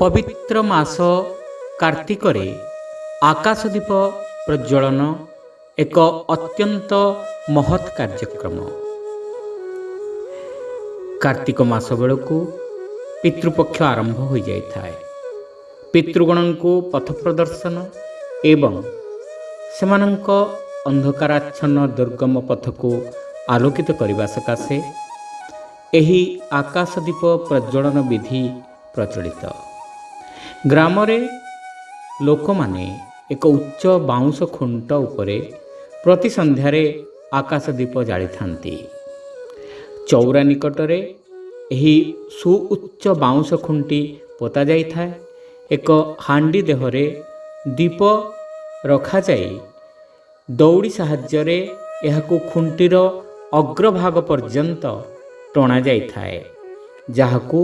ପବିତ୍ର ମାସ କାର୍ତ୍ତିକରେ ଆକାଶଦୀପ ପ୍ରଜ୍ୱଳନ ଏକ ଅତ୍ୟନ୍ତ ମହତ୍ କାର୍ଯ୍ୟକ୍ରମ। କାର୍ତ୍ତିକ ମାସ ବେଳକୁ ପିତୃପକ୍ଷ ଆରମ୍ଭ ହୋଇଯାଇଥାଏ। ପିତୃଗଣଙ୍କୁ ପଥ ପ୍ରଦର୍ଶନ ଏବଂ ସେମାନଙ୍କ ଅନ୍ଧକାରାଚ୍ଛନ୍ନ ଦୁର୍ଗମ ପଥକୁ ଆଲୋକିତ କରିବା ସକାଶେ ଏହି ଆକାଶଦୀପ ପ୍ରଜ୍ୱଳନ ବିଧି ପ୍ରଚଳିତ। ଗ୍ରାମରେ ଲୋକମାନେ ଏକ ଉଚ୍ଚ ବାଉଁଶ ଖୁଣ୍ଟ ଉପରେ ପ୍ରତି ସନ୍ଧ୍ୟାରେ ଆକାଶଦୀପ ଜାଳିଥାନ୍ତି। ଚଉରା ନିକଟରେ ଏହି ସୁଉଚ୍ଚ ବାଉଁଶ ଖୁଣ୍ଟି ପୋତା ଯାଇଥାଏ। ଏକ ହାଣ୍ଡି ଦେହରେ ଦୀପ ରଖାଯାଇ ଦଉଡ଼ି ସାହାଯ୍ୟରେ ଏହାକୁ ଖୁଣ୍ଟିର ଅଗ୍ରଭାଗ ପର୍ଯ୍ୟନ୍ତ ଟଣାଯାଇଥାଏ ଯାହାକୁ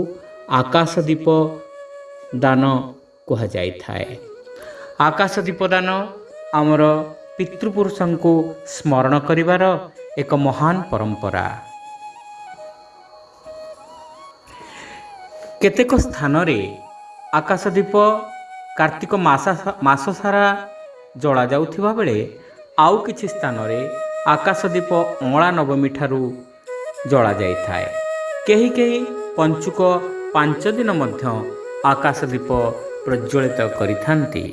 ଆକାଶଦୀପ ଦାନ କୁହାଯାଇଥାଏ। ଆକାଶଦୀପ ଦାନ ଆମର ପିତୃପୁରୁଷଙ୍କୁ ସ୍ମରଣ କରିବାର ଏକ ମହାନ ପରମ୍ପରା। କେତେକ ସ୍ଥାନରେ ଆକାଶଦୀପ କାର୍ତ୍ତିକ ମାସ ମାସ ସାରା ଜଳାଯାଉଥିବା ବେଳେ ଆଉ କିଛି ସ୍ଥାନରେ ଆକାଶଦୀପ ଅଁଳା ନବମୀ ଠାରୁ ଜଳାଯାଇଥାଏ। କେହି କେହି ପଞ୍ଚୁକ ପାଞ୍ଚ ଦିନ ମଧ୍ୟ ଆକାଶଦୀପ ପ୍ରଜ୍ୱଳିତ କରିଥାନ୍ତି।